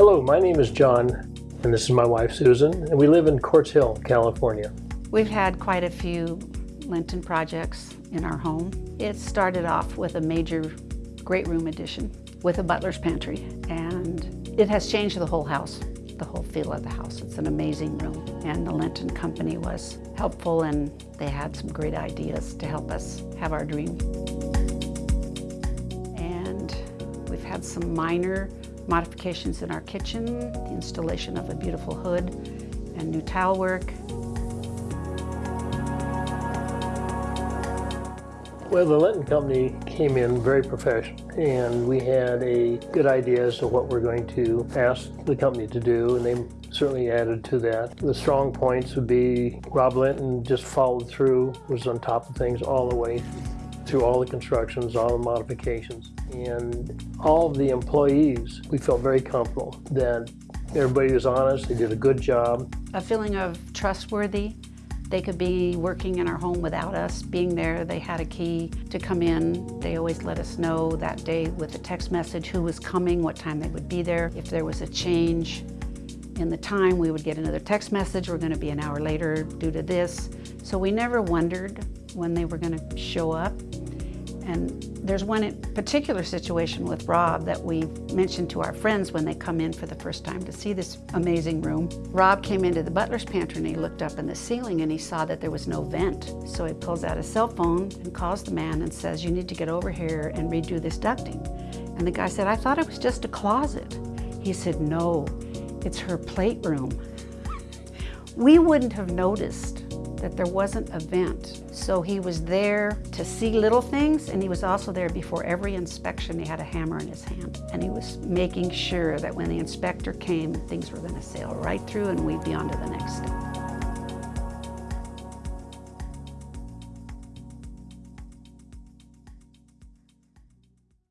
Hello, my name is John, and this is my wife Susan, and we live in Quartz Hill, California. We've had quite a few Linton projects in our home. It started off with a major great room addition with a butler's pantry, and it has changed the whole house, the whole feel of the house. It's an amazing room, and the Linton Company was helpful, and they had some great ideas to help us have our dream. And we've had some minor modifications in our kitchen, the installation of a beautiful hood and new tile work. Well, the Linton Company came in very professional, and we had a good idea as to what we're going to ask the company to do, and they certainly added to that. The strong points would be Rob Linton just followed through, was on top of things all the way through all the constructions, all the modifications. And all of the employees, we felt very comfortable that everybody was honest, they did a good job. A feeling of trustworthy. They could be working in our home without us being there. They had a key to come in. They always let us know that day with a text message who was coming, what time they would be there. If there was a change in the time, we would get another text message, we're gonna be an hour later due to this. So we never wondered when they were gonna show up. And there's one particular situation with Rob that we mentioned to our friends when they come in for the first time to see this amazing room. Rob came into the butler's pantry and he looked up in the ceiling and he saw that there was no vent. So he pulls out his cell phone and calls the man and says, you need to get over here and redo this ducting. And the guy said, I thought it was just a closet. He said, no, it's her plate room. We wouldn't have noticed that there wasn't a vent. So he was there to see little things and he was also there before every inspection. He had a hammer in his hand and he was making sure that when the inspector came, things were gonna sail right through and we'd be on to the next step.